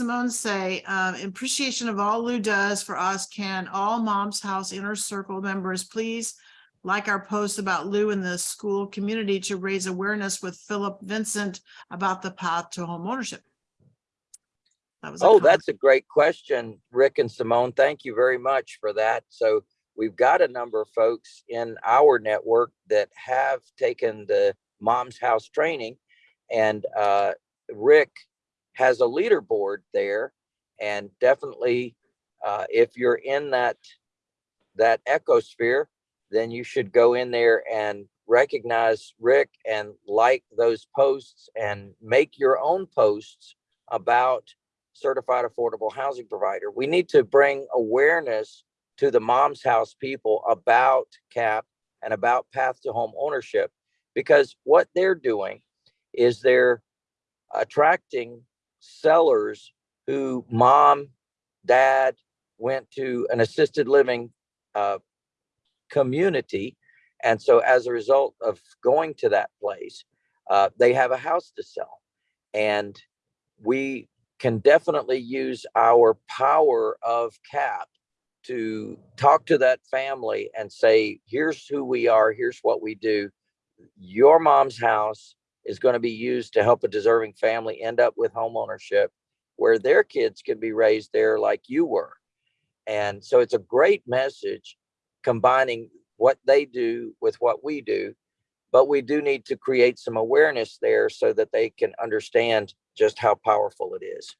Simone say, um, in appreciation of all Lou does for us, can all Mom's House Inner Circle members please like our post about Lou in the school community to raise awareness with Philip Vincent about the path to homeownership? That was a Oh, comment. that's a great question, Rick and Simone. Thank you very much for that. So we've got a number of folks in our network that have taken the Mom's House training. And uh, Rick has a leaderboard there. And definitely, uh, if you're in that, that ecosphere, then you should go in there and recognize Rick and like those posts and make your own posts about certified affordable housing provider. We need to bring awareness to the mom's house people about CAP and about path to home ownership because what they're doing is they're attracting sellers who mom, dad went to an assisted living uh, community. And so as a result of going to that place, uh, they have a house to sell. And we can definitely use our power of CAP to talk to that family and say, here's who we are, here's what we do. Your mom's house is going to be used to help a deserving family end up with home ownership where their kids can be raised there like you were. And so it's a great message combining what they do with what we do. But we do need to create some awareness there so that they can understand just how powerful it is.